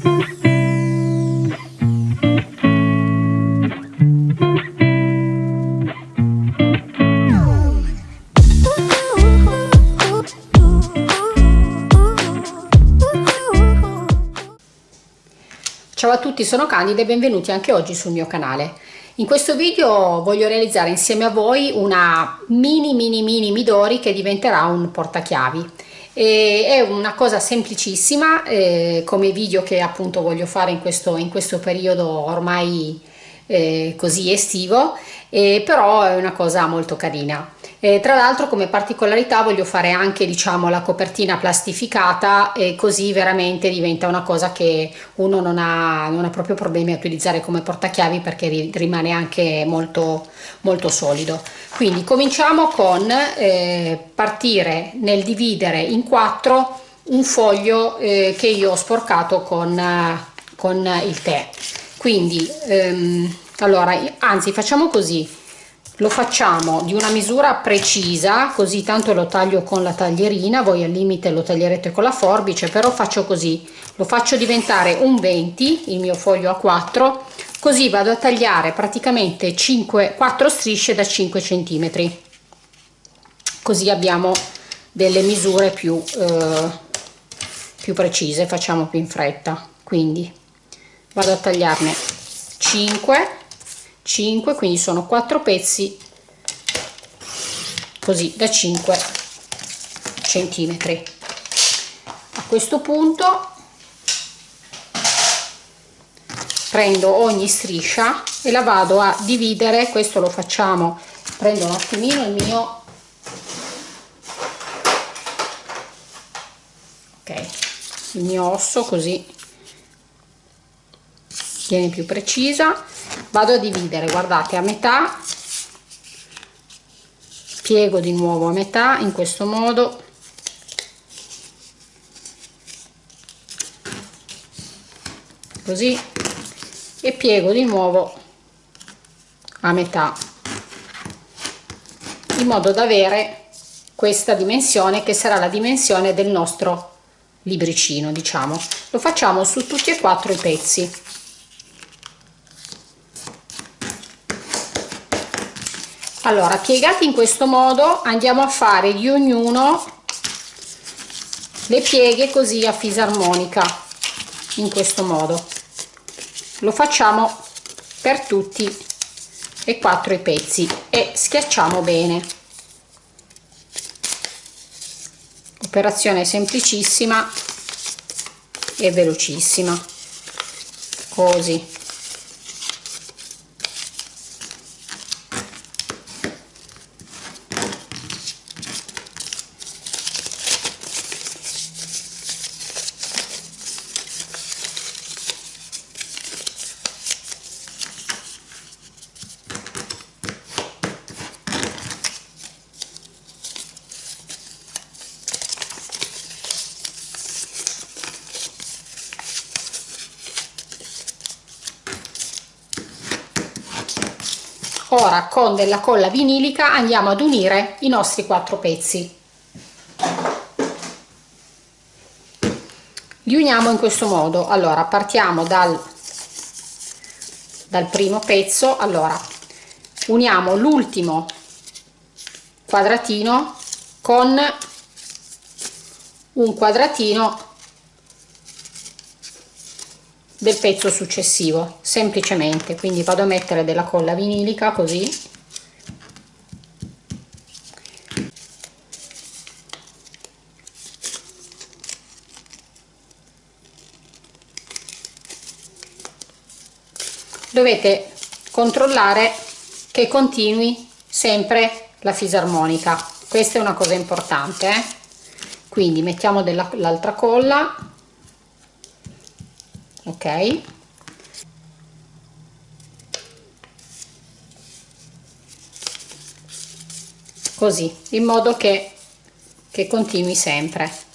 Ciao a tutti, sono Candida e benvenuti anche oggi sul mio canale. In questo video voglio realizzare insieme a voi una mini mini mini Midori che diventerà un portachiavi. E è una cosa semplicissima eh, come video che appunto voglio fare in questo, in questo periodo ormai eh, così estivo, eh, però è una cosa molto carina. Eh, tra l'altro come particolarità voglio fare anche diciamo la copertina plastificata e così veramente diventa una cosa che uno non ha, non ha proprio problemi a utilizzare come portachiavi perché ri, rimane anche molto molto solido. Quindi cominciamo con eh, partire nel dividere in quattro un foglio eh, che io ho sporcato con, con il tè. Quindi ehm, allora anzi facciamo così lo facciamo di una misura precisa così tanto lo taglio con la taglierina voi al limite lo taglierete con la forbice però faccio così. Lo faccio diventare un 20 il mio foglio a 4 così vado a tagliare praticamente 5 4 strisce da 5 centimetri. Così abbiamo delle misure più eh, più precise facciamo più in fretta. Quindi vado a tagliarne 5 5 quindi sono 4 pezzi così da 5 centimetri. A questo punto prendo ogni striscia e la vado a dividere. Questo lo facciamo prendo un attimino il mio ok il mio osso così viene più precisa. Vado a dividere guardate a metà. Piego di nuovo a metà in questo modo. Così. E piego di nuovo a metà. In modo da avere questa dimensione che sarà la dimensione del nostro libricino diciamo. Lo facciamo su tutti e quattro i pezzi allora piegati in questo modo andiamo a fare di ognuno le pieghe così a fisarmonica in questo modo. Lo facciamo per tutti e quattro i pezzi e schiacciamo bene. Operazione semplicissima e velocissima. Così ora con della colla vinilica andiamo ad unire i nostri quattro pezzi. Li uniamo in questo modo. Allora partiamo dal dal primo pezzo. Allora uniamo l'ultimo quadratino con un quadratino del pezzo successivo semplicemente. Quindi vado a mettere della colla vinilica così. Dovete controllare che continui sempre la fisarmonica. Questa è una cosa importante eh? quindi mettiamo dell'altra colla ok. Così in modo che, che continui sempre.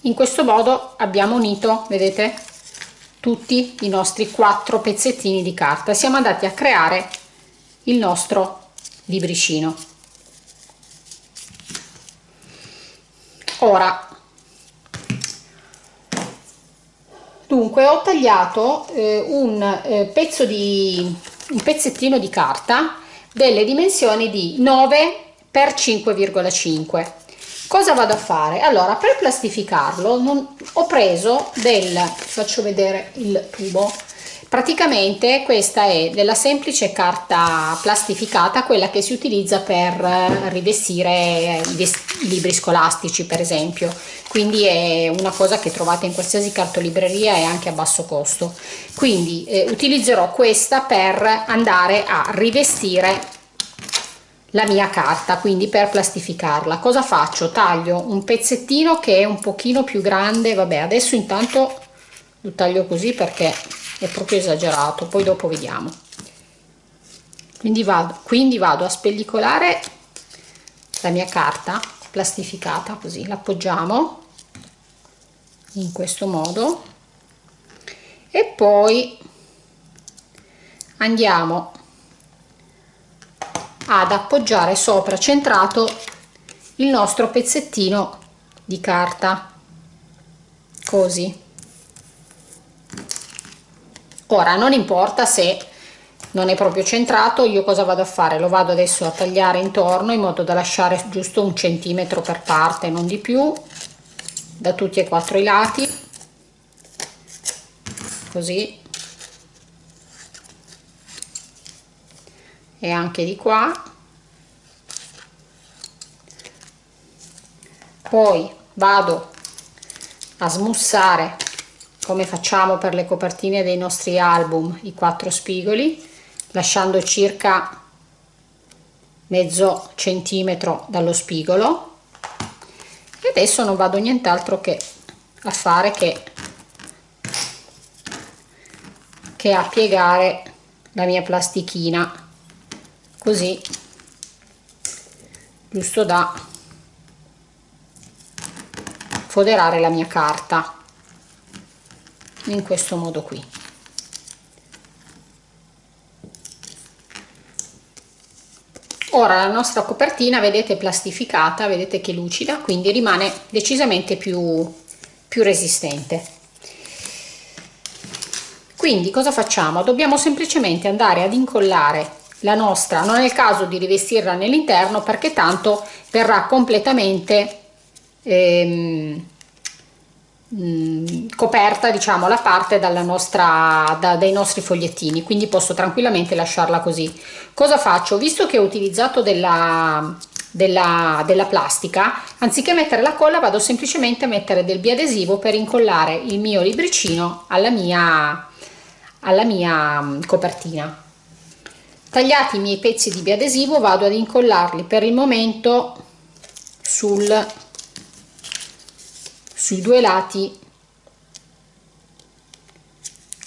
In questo modo abbiamo unito vedete tutti i nostri quattro pezzettini di carta. Siamo andati a creare il nostro libricino ora dunque ho tagliato eh, un eh, pezzo di un pezzettino di carta delle dimensioni di 9 per 5,5 cosa vado a fare? Allora per plastificarlo non, ho preso del faccio vedere il tubo praticamente questa è della semplice carta plastificata quella che si utilizza per rivestire i libri scolastici per esempio. Quindi è una cosa che trovate in qualsiasi cartolibreria e anche a basso costo. Quindi eh, utilizzerò questa per andare a rivestire la mia carta quindi per plastificarla. Cosa faccio? Taglio un pezzettino che è un pochino più grande. Vabbè adesso intanto lo taglio così perché è proprio esagerato poi dopo vediamo. Quindi vado, quindi vado a spellicolare la mia carta plastificata così l'appoggiamo in questo modo. E poi andiamo ad appoggiare sopra centrato il nostro pezzettino di carta così ora non importa se non è proprio centrato io cosa vado a fare? Lo vado adesso a tagliare intorno in modo da lasciare giusto un centimetro per parte non di più da tutti e quattro i lati così. E anche di qua. Poi vado a smussare come facciamo per le copertine dei nostri album i quattro spigoli lasciando circa mezzo centimetro dallo spigolo. E adesso non vado nient'altro che a fare che, che a piegare la mia plastichina. Così giusto da foderare la mia carta in questo modo qui. Ora la nostra copertina vedete plastificata vedete che lucida quindi rimane decisamente più più resistente. Quindi cosa facciamo? Dobbiamo semplicemente andare ad incollare la nostra non è il caso di rivestirla nell'interno perché tanto verrà completamente ehm, Coperta diciamo la parte dalla nostra da, dai nostri fogliettini quindi posso tranquillamente lasciarla così. Cosa faccio? Visto che ho utilizzato della della, della plastica anziché mettere la colla vado semplicemente a mettere del biadesivo per incollare il mio libricino alla mia alla mia copertina. Tagliati i miei pezzi di biadesivo vado ad incollarli per il momento sul sui due lati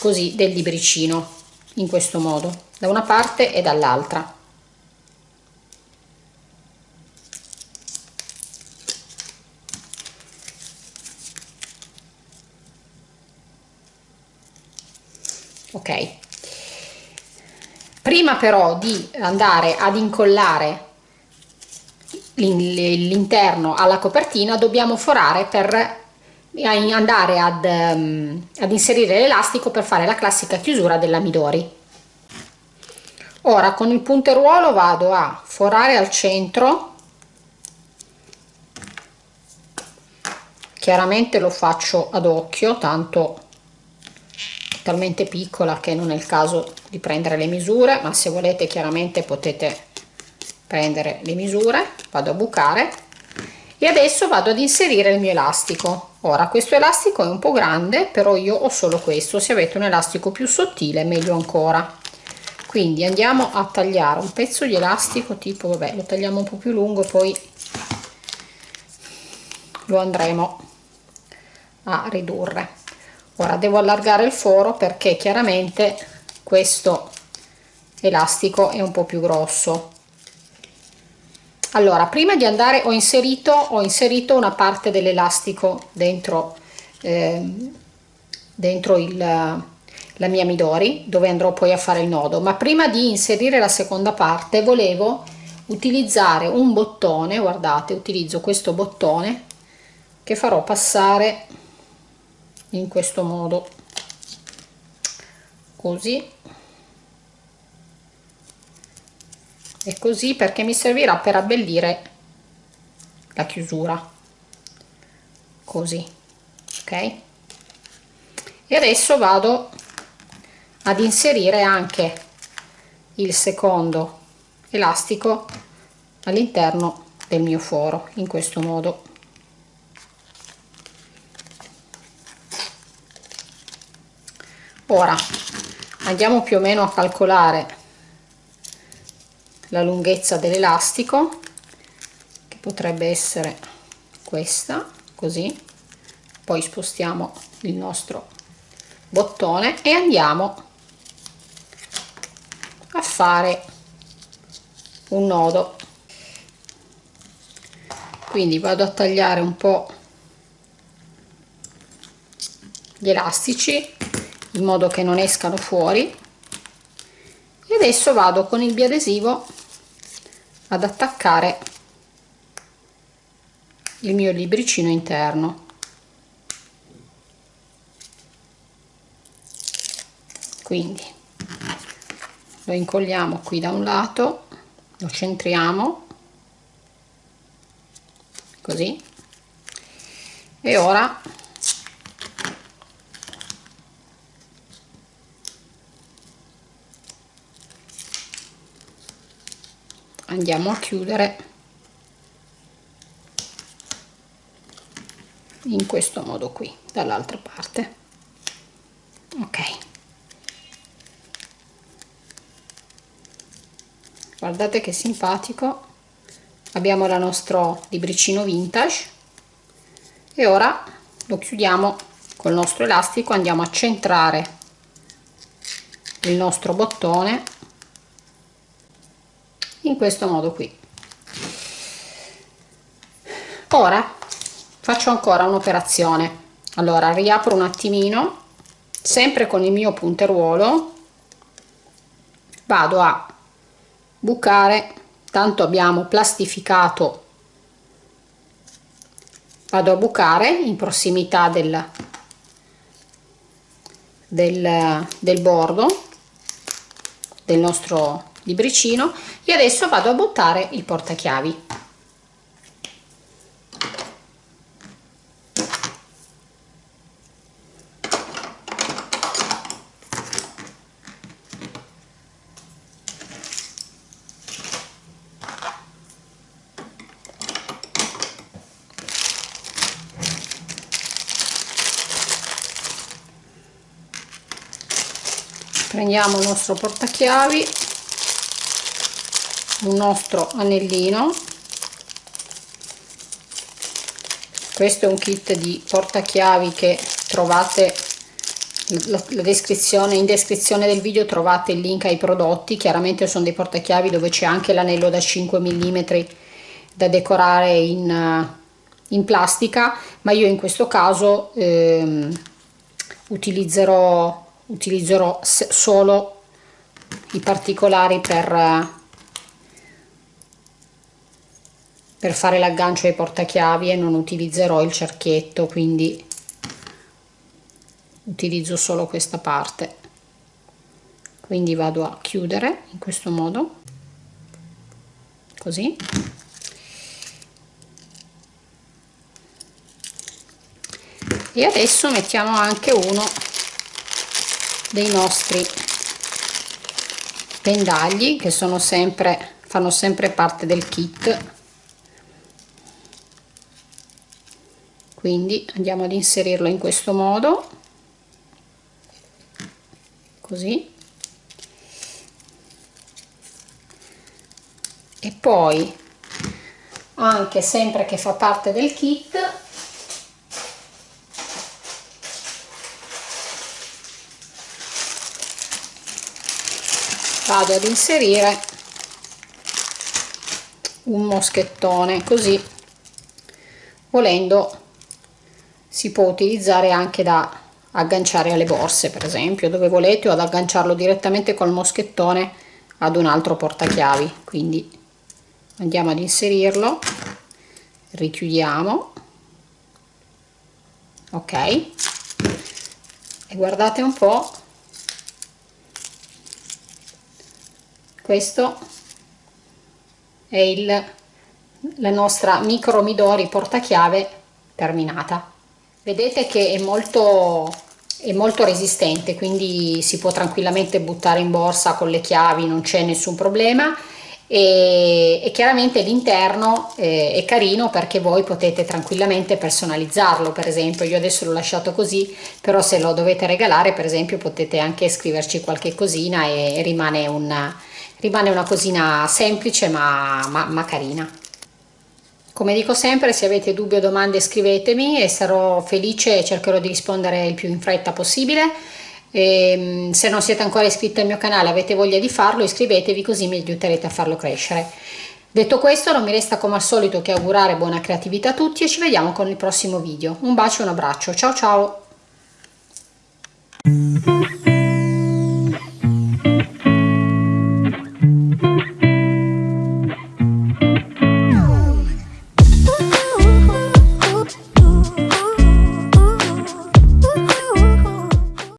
così del libricino in questo modo da una parte e dall'altra. Ok. Prima però di andare ad incollare l'interno alla copertina dobbiamo forare per andare ad, um, ad inserire l'elastico per fare la classica chiusura della Midori. Ora con il punteruolo vado a forare al centro, chiaramente lo faccio ad occhio, tanto è talmente piccola che non è il caso di prendere le misure, ma se volete chiaramente potete prendere le misure, vado a bucare. E adesso vado ad inserire il mio elastico ora questo elastico è un po' grande però io ho solo questo. Se avete un elastico più sottile meglio ancora. Quindi andiamo a tagliare un pezzo di elastico tipo vabbè lo tagliamo un po' più lungo poi lo andremo a ridurre. Ora devo allargare il foro perché chiaramente questo elastico è un po' più grosso allora prima di andare ho inserito ho inserito una parte dell'elastico dentro eh, dentro il, la mia midori dove andrò poi a fare il nodo. Ma prima di inserire la seconda parte volevo utilizzare un bottone guardate utilizzo questo bottone che farò passare in questo modo. Così e così perché mi servirà per abbellire la chiusura. Così ok? E adesso vado ad inserire anche il secondo elastico all'interno del mio foro in questo modo. Ora andiamo più o meno a calcolare la lunghezza dell'elastico che potrebbe essere questa così. Poi spostiamo il nostro bottone e andiamo a fare un nodo. Quindi vado a tagliare un po gli elastici in modo che non escano fuori. E adesso vado con il biadesivo ad attaccare il mio libricino interno. Quindi lo incolliamo qui da un lato lo centriamo così. E ora andiamo a chiudere in questo modo qui dall'altra parte. Ok. Guardate che simpatico. Abbiamo il nostro libricino vintage. E ora lo chiudiamo col nostro elastico andiamo a centrare il nostro bottone in questo modo qui. Ora faccio ancora un'operazione. Allora riapro un attimino sempre con il mio punteruolo vado a bucare tanto abbiamo plastificato vado a bucare in prossimità del, del, del bordo del nostro libricino e adesso vado a buttare il portachiavi. Prendiamo il nostro portachiavi un nostro anellino. Questo è un kit di portachiavi che trovate la, descrizione in descrizione del video trovate il link ai prodotti. Chiaramente sono dei portachiavi dove c'è anche l'anello da 5 mm da decorare in, in plastica ma io in questo caso ehm, utilizzerò utilizzerò solo i particolari per per fare l'aggancio ai portachiavi e non utilizzerò il cerchietto quindi utilizzo solo questa parte. Quindi vado a chiudere in questo modo. Così. E adesso mettiamo anche uno dei nostri pendagli che sono sempre fanno sempre parte del kit quindi andiamo ad inserirlo in questo modo. Così. E poi anche sempre che fa parte del kit vado ad inserire un moschettone così volendo si può utilizzare anche da agganciare alle borse per esempio dove volete o ad agganciarlo direttamente col moschettone ad un altro portachiavi. Quindi andiamo ad inserirlo richiudiamo ok? E guardate un po questo è il la nostra micro midori portachiave terminata vedete che è molto è molto resistente quindi si può tranquillamente buttare in borsa con le chiavi non c'è nessun problema. E, e chiaramente l'interno eh, è carino perché voi potete tranquillamente personalizzarlo per esempio. Io adesso l'ho lasciato così però se lo dovete regalare per esempio potete anche scriverci qualche cosina e rimane una, rimane una cosina semplice ma, ma, ma carina come dico sempre, se avete dubbi o domande scrivetemi e sarò felice e cercherò di rispondere il più in fretta possibile. E, ehm, se non siete ancora iscritti al mio canale avete voglia di farlo, iscrivetevi così mi aiuterete a farlo crescere. Detto questo non mi resta come al solito che augurare buona creatività a tutti e ci vediamo con il prossimo video. Un bacio e un abbraccio, ciao ciao!